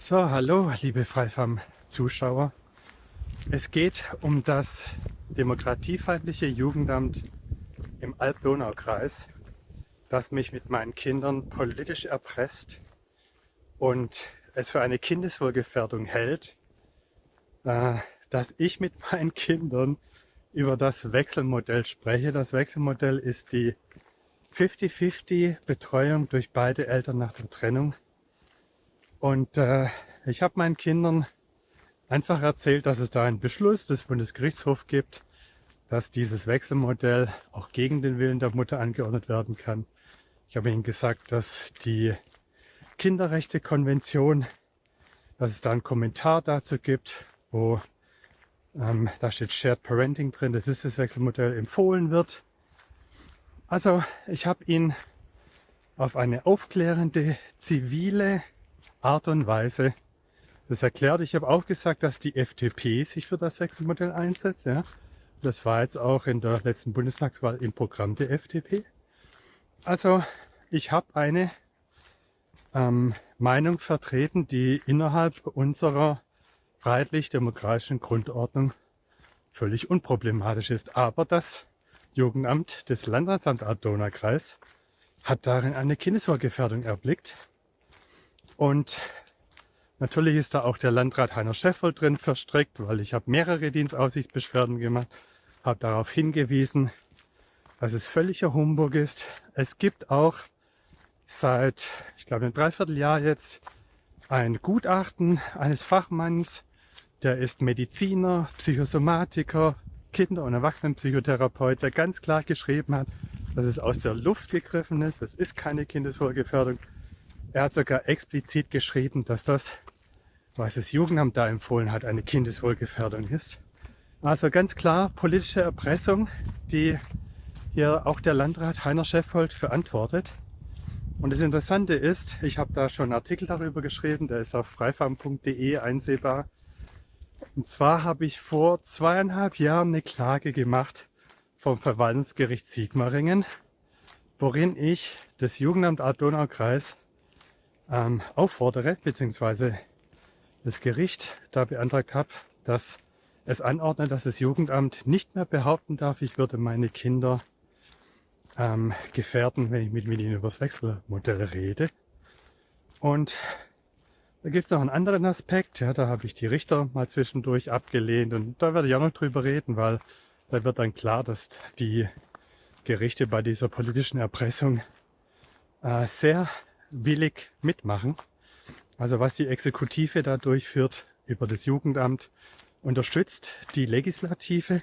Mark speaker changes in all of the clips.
Speaker 1: So, hallo, liebe Freifam-Zuschauer. Es geht um das demokratiefeindliche Jugendamt im Alb-Donau-Kreis, das mich mit meinen Kindern politisch erpresst und es für eine Kindeswohlgefährdung hält, äh, dass ich mit meinen Kindern über das Wechselmodell spreche. Das Wechselmodell ist die 50-50 Betreuung durch beide Eltern nach der Trennung und äh, ich habe meinen Kindern einfach erzählt, dass es da einen Beschluss des Bundesgerichtshofs gibt, dass dieses Wechselmodell auch gegen den Willen der Mutter angeordnet werden kann. Ich habe ihnen gesagt, dass die Kinderrechtekonvention, dass es da einen Kommentar dazu gibt, wo ähm, da steht Shared Parenting drin, das ist das Wechselmodell, empfohlen wird. Also ich habe ihn auf eine aufklärende, zivile Art und Weise das erklärt. Ich habe auch gesagt, dass die FDP sich für das Wechselmodell einsetzt. Ja. Das war jetzt auch in der letzten Bundestagswahl im Programm der FDP. Also ich habe eine ähm, Meinung vertreten, die innerhalb unserer freiheitlich-demokratischen Grundordnung völlig unproblematisch ist. Aber das Jugendamt des Landratsamt Donau-Kreis hat darin eine Kindeswohlgefährdung erblickt und natürlich ist da auch der Landrat Heiner Scheffel drin verstrickt, weil ich habe mehrere Dienstaufsichtsbeschwerden gemacht, habe darauf hingewiesen, dass es völliger Humbug ist. Es gibt auch seit, ich glaube, ein Dreivierteljahr jetzt ein Gutachten eines Fachmanns, der ist Mediziner, Psychosomatiker, Kinder- und Erwachsenenpsychotherapeut, der ganz klar geschrieben hat, dass es aus der Luft gegriffen ist. Es ist keine Kindeswohlgefährdung. Er hat sogar explizit geschrieben, dass das, was das Jugendamt da empfohlen hat, eine Kindeswohlgefährdung ist. Also ganz klar politische Erpressung, die hier auch der Landrat Heiner Scheffold verantwortet. Und das Interessante ist, ich habe da schon einen Artikel darüber geschrieben, der ist auf freifarm.de einsehbar. Und zwar habe ich vor zweieinhalb Jahren eine Klage gemacht vom Verwaltungsgericht Sigmaringen, worin ich das Jugendamt Art-Donau-Kreis ähm, auffordere, beziehungsweise das Gericht da beantragt habe, dass es anordnet, dass das Jugendamt nicht mehr behaupten darf, ich würde meine Kinder ähm, gefährden, wenn ich mit, ihnen über das Wechselmodell rede. Und da gibt es noch einen anderen Aspekt, ja, da habe ich die Richter mal zwischendurch abgelehnt und da werde ich auch noch drüber reden, weil da wird dann klar, dass die Gerichte bei dieser politischen Erpressung äh, sehr willig mitmachen. Also was die Exekutive da durchführt über das Jugendamt, unterstützt die Legislative.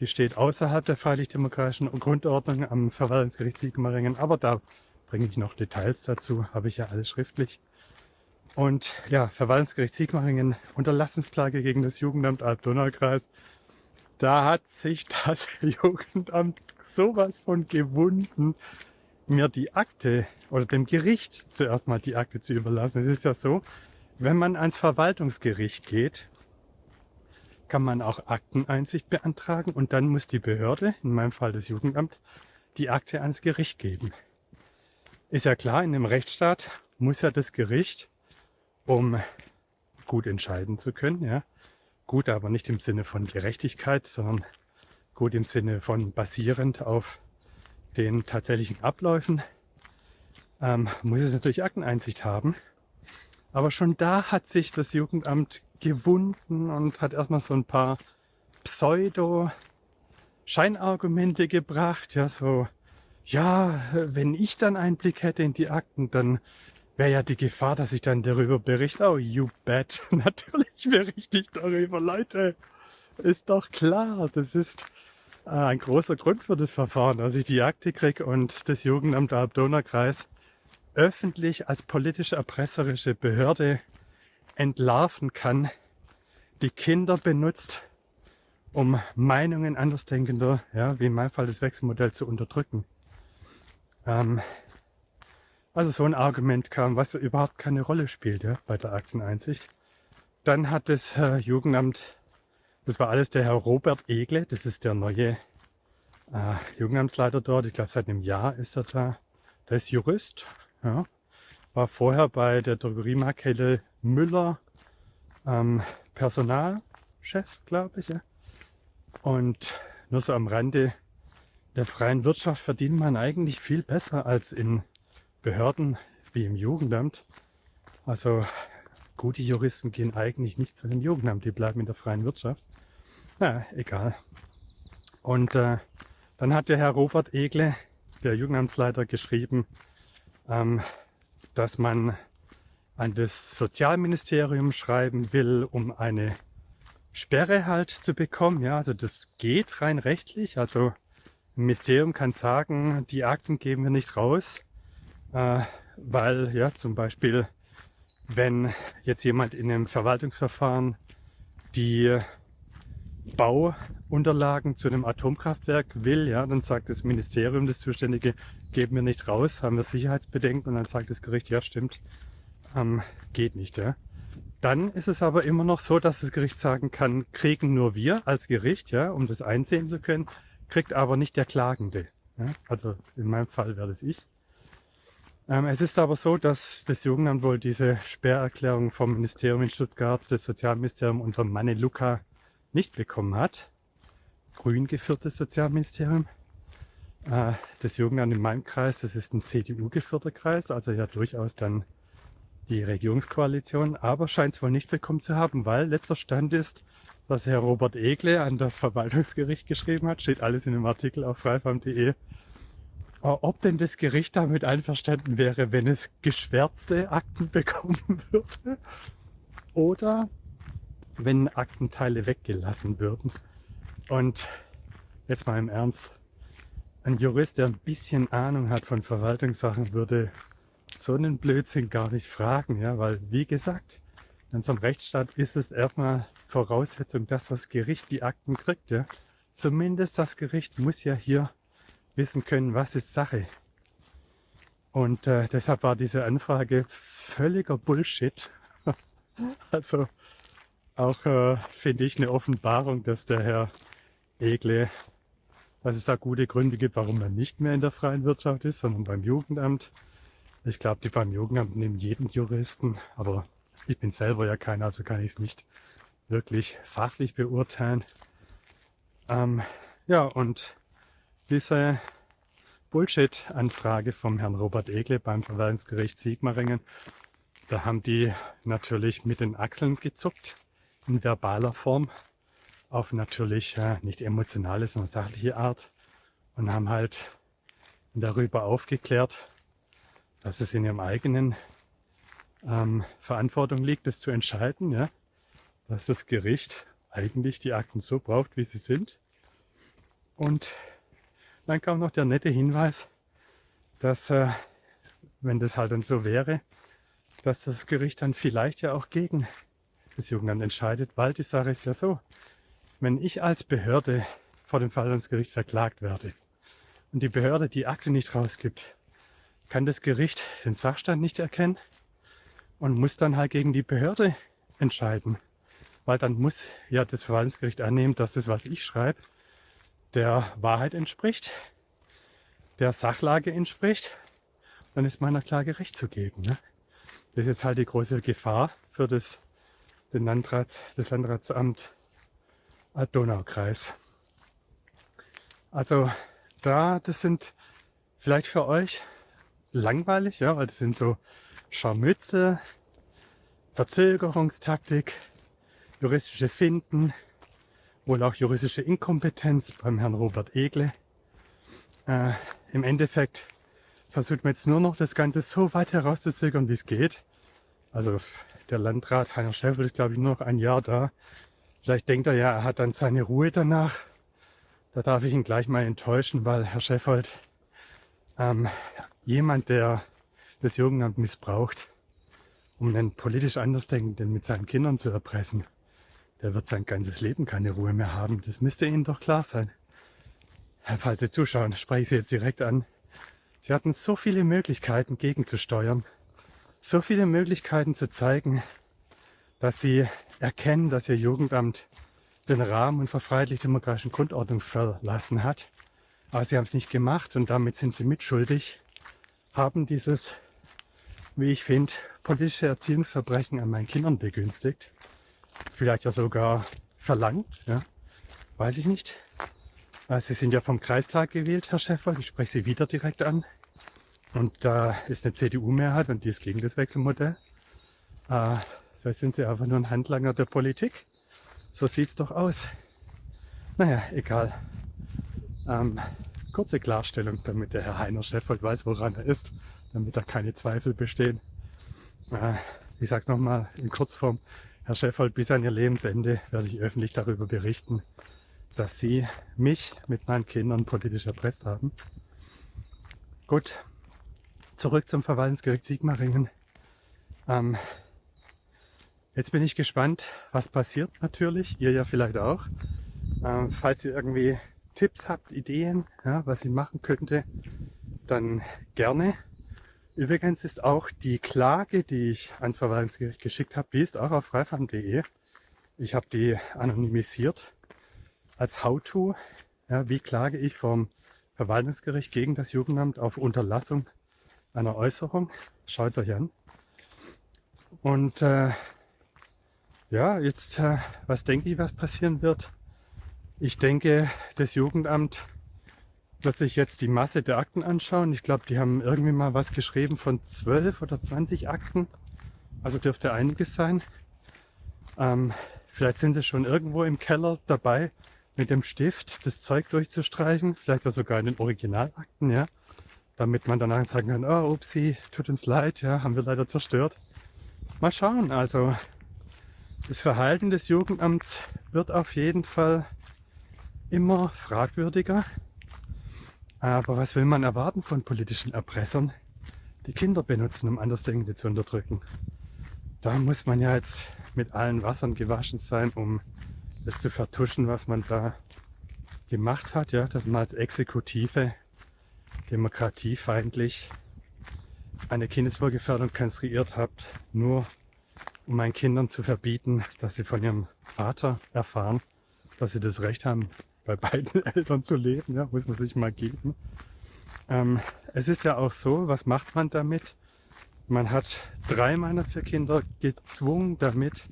Speaker 1: Die steht außerhalb der freiheitlich-demokratischen Grundordnung am Verwaltungsgericht Sigmaringen, aber da bringe ich noch Details dazu, habe ich ja alles schriftlich. Und ja, Verwaltungsgericht Sigmaringen, Unterlassensklage gegen das Jugendamt Alb-Donau-Kreis. Da hat sich das Jugendamt sowas von gewunden, mir die Akte oder dem Gericht zuerst mal die Akte zu überlassen. Es ist ja so, wenn man ans Verwaltungsgericht geht, kann man auch Akteneinsicht beantragen und dann muss die Behörde, in meinem Fall das Jugendamt, die Akte ans Gericht geben. Ist ja klar, in einem Rechtsstaat muss ja das Gericht, um gut entscheiden zu können, ja, gut, aber nicht im Sinne von Gerechtigkeit, sondern gut im Sinne von basierend auf den tatsächlichen Abläufen ähm, muss es natürlich Akteneinsicht haben. Aber schon da hat sich das Jugendamt gewunden und hat erstmal so ein paar Pseudo-Scheinargumente gebracht. Ja, so, ja, wenn ich dann Einblick hätte in die Akten, dann wäre ja die Gefahr, dass ich dann darüber berichte. Oh, you bet. Natürlich berichte ich darüber, Leute. Ist doch klar. Das ist, ein großer Grund für das Verfahren, dass ich die Akte kriege und das Jugendamt der Abdonnerkreis öffentlich als politisch erpresserische Behörde entlarven kann, die Kinder benutzt, um Meinungen Andersdenkender, ja, wie in meinem Fall das Wechselmodell, zu unterdrücken. Ähm, also so ein Argument kam, was überhaupt keine Rolle spielt ja, bei der Akteneinsicht. Dann hat das äh, Jugendamt das war alles der Herr Robert Egle, das ist der neue äh, Jugendamtsleiter dort. Ich glaube, seit einem Jahr ist er da. Der ist Jurist, ja. war vorher bei der Drogeriemarktkette Müller ähm, Personalchef, glaube ich. Ja. Und nur so am Rande der freien Wirtschaft verdient man eigentlich viel besser als in Behörden wie im Jugendamt. Also gute Juristen gehen eigentlich nicht zu dem Jugendamt, die bleiben in der freien Wirtschaft. Na, egal. Und äh, dann hat der Herr Robert Egle, der Jugendamtsleiter, geschrieben, ähm, dass man an das Sozialministerium schreiben will, um eine Sperre halt zu bekommen. Ja, also das geht rein rechtlich. Also ein Ministerium kann sagen, die Akten geben wir nicht raus, äh, weil ja zum Beispiel, wenn jetzt jemand in einem Verwaltungsverfahren die Bauunterlagen zu einem Atomkraftwerk will, ja, dann sagt das Ministerium, das Zuständige, geben wir nicht raus, haben wir Sicherheitsbedenken und dann sagt das Gericht, ja stimmt, ähm, geht nicht. Ja. Dann ist es aber immer noch so, dass das Gericht sagen kann, kriegen nur wir als Gericht, ja, um das einsehen zu können, kriegt aber nicht der Klagende. Ja. Also in meinem Fall wäre das ich. Ähm, es ist aber so, dass das Jugendamt wohl diese Sperrerklärung vom Ministerium in Stuttgart, das Sozialministerium unter Manne Luca nicht bekommen hat. Grün geführtes Sozialministerium. Äh, das Jugendamt in meinem Kreis, das ist ein CDU geführter Kreis, also ja durchaus dann die Regierungskoalition, aber scheint es wohl nicht bekommen zu haben, weil letzter Stand ist, dass Herr Robert Egle an das Verwaltungsgericht geschrieben hat, steht alles in dem Artikel auf freifarm.de, äh, ob denn das Gericht damit einverstanden wäre, wenn es geschwärzte Akten bekommen würde oder wenn Aktenteile weggelassen würden. Und jetzt mal im Ernst, ein Jurist, der ein bisschen Ahnung hat von Verwaltungssachen, würde so einen Blödsinn gar nicht fragen, ja, weil wie gesagt, in unserem Rechtsstaat ist es erstmal Voraussetzung, dass das Gericht die Akten kriegt, ja. Zumindest das Gericht muss ja hier wissen können, was ist Sache. Und äh, deshalb war diese Anfrage völliger Bullshit. also auch äh, finde ich eine Offenbarung, dass der Herr Egle, dass es da gute Gründe gibt, warum er nicht mehr in der freien Wirtschaft ist, sondern beim Jugendamt. Ich glaube, die beim Jugendamt nehmen jeden Juristen, aber ich bin selber ja keiner, also kann ich es nicht wirklich fachlich beurteilen. Ähm, ja, und diese Bullshit-Anfrage vom Herrn Robert Egle beim Verwaltungsgericht Sigmaringen, da haben die natürlich mit den Achseln gezuckt in verbaler Form auf natürlich äh, nicht emotionale, sondern sachliche Art und haben halt darüber aufgeklärt, dass es in ihrem eigenen ähm, Verantwortung liegt, das zu entscheiden, ja, dass das Gericht eigentlich die Akten so braucht, wie sie sind. Und dann kam noch der nette Hinweis, dass, äh, wenn das halt dann so wäre, dass das Gericht dann vielleicht ja auch gegen das Jugendamt entscheidet, weil die Sache ist ja so, wenn ich als Behörde vor dem Verwaltungsgericht verklagt werde und die Behörde die Akte nicht rausgibt, kann das Gericht den Sachstand nicht erkennen und muss dann halt gegen die Behörde entscheiden. Weil dann muss ja das Verwaltungsgericht annehmen, dass das, was ich schreibe, der Wahrheit entspricht, der Sachlage entspricht. Dann ist meiner Klage Recht zu geben. Ne? Das ist jetzt halt die große Gefahr für das, den Landrats, das Landratsamt Donaukreis. Also da, das sind vielleicht für euch langweilig, ja, weil das sind so Scharmütze, Verzögerungstaktik, juristische Finden, wohl auch juristische Inkompetenz beim Herrn Robert Egle. Äh, Im Endeffekt versucht man jetzt nur noch das Ganze so weit herauszuzögern, wie es geht. Also der Landrat Heiner Schäffel ist, glaube ich, nur noch ein Jahr da. Vielleicht denkt er ja, er hat dann seine Ruhe danach. Da darf ich ihn gleich mal enttäuschen, weil Herr Scheffold ähm, jemand, der das Jugendamt missbraucht, um einen politisch Andersdenkenden mit seinen Kindern zu erpressen, der wird sein ganzes Leben keine Ruhe mehr haben. Das müsste Ihnen doch klar sein. Falls Sie zuschauen, spreche ich Sie jetzt direkt an. Sie hatten so viele Möglichkeiten gegenzusteuern, so viele Möglichkeiten zu zeigen, dass Sie erkennen, dass Ihr Jugendamt den Rahmen unserer freiheitlich-demokratischen Grundordnung verlassen hat. Aber Sie haben es nicht gemacht und damit sind Sie mitschuldig haben dieses wie ich finde, politische Erziehungsverbrechen an meinen Kindern begünstigt. Vielleicht ja sogar verlangt, ja. Weiß ich nicht. Äh, Sie sind ja vom Kreistag gewählt, Herr Schäfer. Ich spreche Sie wieder direkt an. Und da ist eine CDU-Mehrheit und die ist gegen das Wechselmodell. Äh, vielleicht sind Sie einfach nur ein Handlanger der Politik. So sieht's doch aus. Naja, egal. Ähm, kurze Klarstellung, damit der Herr Heiner Scheffold weiß, woran er ist, damit da keine Zweifel bestehen. Äh, ich sag's nochmal in Kurzform. Herr Scheffold, bis an Ihr Lebensende werde ich öffentlich darüber berichten, dass Sie mich mit meinen Kindern politisch erpresst haben. Gut, zurück zum Verwaltungsgericht Sigmaringen. Ähm, jetzt bin ich gespannt, was passiert natürlich. Ihr ja vielleicht auch. Ähm, falls ihr irgendwie Tipps habt, Ideen, ja, was ich machen könnte, dann gerne. Übrigens ist auch die Klage, die ich ans Verwaltungsgericht geschickt habe, die ist auch auf freifam.de. Ich habe die anonymisiert als How-To. Ja, wie klage ich vom Verwaltungsgericht gegen das Jugendamt auf Unterlassung einer Äußerung? Schaut es euch an. Und äh, ja, jetzt, äh, was denke ich, was passieren wird? Ich denke, das Jugendamt wird sich jetzt die Masse der Akten anschauen. Ich glaube, die haben irgendwie mal was geschrieben von 12 oder 20 Akten. Also dürfte einiges sein. Ähm, vielleicht sind sie schon irgendwo im Keller dabei, mit dem Stift das Zeug durchzustreichen. Vielleicht sogar in den Originalakten, ja. Damit man danach sagen kann, oh, upsie, tut uns leid, ja, haben wir leider zerstört. Mal schauen, also das Verhalten des Jugendamts wird auf jeden Fall immer fragwürdiger. Aber was will man erwarten von politischen Erpressern, die Kinder benutzen, um Andersdenkende zu unterdrücken? Da muss man ja jetzt mit allen Wassern gewaschen sein, um das zu vertuschen, was man da gemacht hat, ja, dass man als Exekutive demokratiefeindlich eine Kindeswohlgefährdung konstruiert habt, nur um meinen Kindern zu verbieten, dass sie von ihrem Vater erfahren, dass sie das Recht haben, bei beiden Eltern zu leben, ja, muss man sich mal geben. Ähm, es ist ja auch so, was macht man damit? Man hat drei meiner vier Kinder gezwungen damit,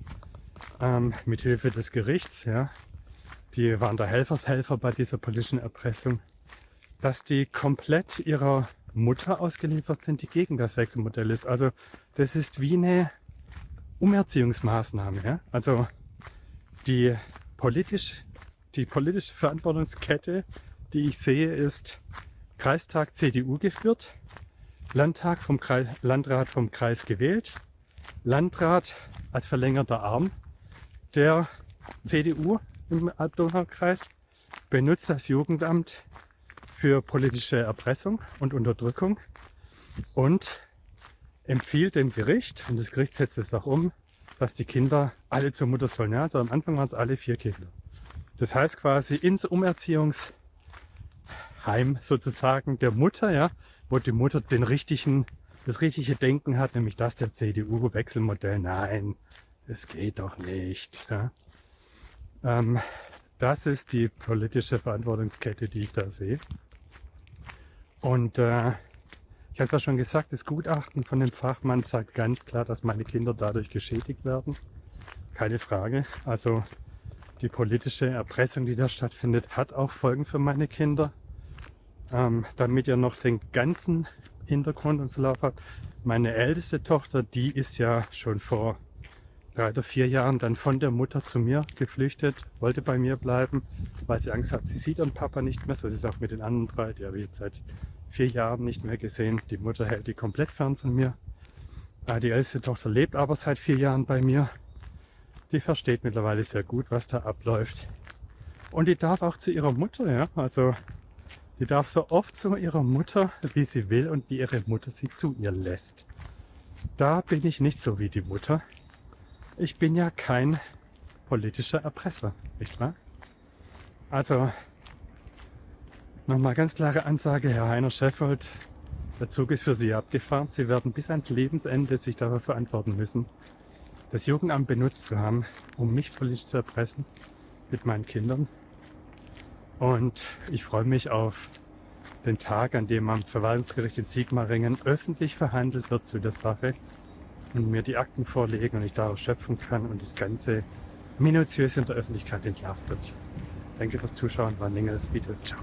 Speaker 1: ähm, mit Hilfe des Gerichts, ja, die waren da Helfershelfer bei dieser politischen Erpressung, dass die komplett ihrer Mutter ausgeliefert sind, die gegen das Wechselmodell ist. Also das ist wie eine Umerziehungsmaßnahme. Ja? Also die politisch die politische Verantwortungskette, die ich sehe, ist Kreistag CDU geführt, Landtag vom Kreis, Landrat vom Kreis gewählt, Landrat als verlängerter Arm der CDU im Alb-Donau-Kreis benutzt das Jugendamt für politische Erpressung und Unterdrückung und empfiehlt dem Gericht, und das Gericht setzt es auch um, dass die Kinder alle zur Mutter sollen. Ja, also am Anfang waren es alle vier Kinder. Das heißt quasi ins Umerziehungsheim sozusagen der Mutter, ja, wo die Mutter den richtigen, das richtige Denken hat, nämlich das der CDU-Wechselmodell. Nein, es geht doch nicht. Ja. Ähm, das ist die politische Verantwortungskette, die ich da sehe. Und äh, ich habe es ja schon gesagt, das Gutachten von dem Fachmann sagt ganz klar, dass meine Kinder dadurch geschädigt werden. Keine Frage. Also die politische Erpressung, die da stattfindet, hat auch Folgen für meine Kinder. Ähm, damit ihr noch den ganzen Hintergrund und Verlauf habt. Meine älteste Tochter, die ist ja schon vor oder vier Jahren dann von der Mutter zu mir geflüchtet, wollte bei mir bleiben, weil sie Angst hat, sie sieht ihren Papa nicht mehr. So ist es auch mit den anderen drei, die habe ich jetzt seit vier Jahren nicht mehr gesehen. Die Mutter hält die komplett fern von mir. Äh, die älteste Tochter lebt aber seit vier Jahren bei mir die versteht mittlerweile sehr gut, was da abläuft. Und die darf auch zu ihrer Mutter, ja. Also die darf so oft zu ihrer Mutter, wie sie will und wie ihre Mutter sie zu ihr lässt. Da bin ich nicht so wie die Mutter. Ich bin ja kein politischer Erpresser, nicht wahr? Also nochmal ganz klare Ansage, Herr Heiner Scheffold, der Zug ist für Sie abgefahren. Sie werden bis ans Lebensende sich dafür verantworten müssen, das Jugendamt benutzt zu haben, um mich politisch zu erpressen mit meinen Kindern. Und ich freue mich auf den Tag, an dem am Verwaltungsgericht in Sigmaringen öffentlich verhandelt wird zu der Sache und mir die Akten vorlegen und ich daraus schöpfen kann und das Ganze minutiös in der Öffentlichkeit entlarvt wird. Danke fürs Zuschauen, war ein längeres Video. Ciao.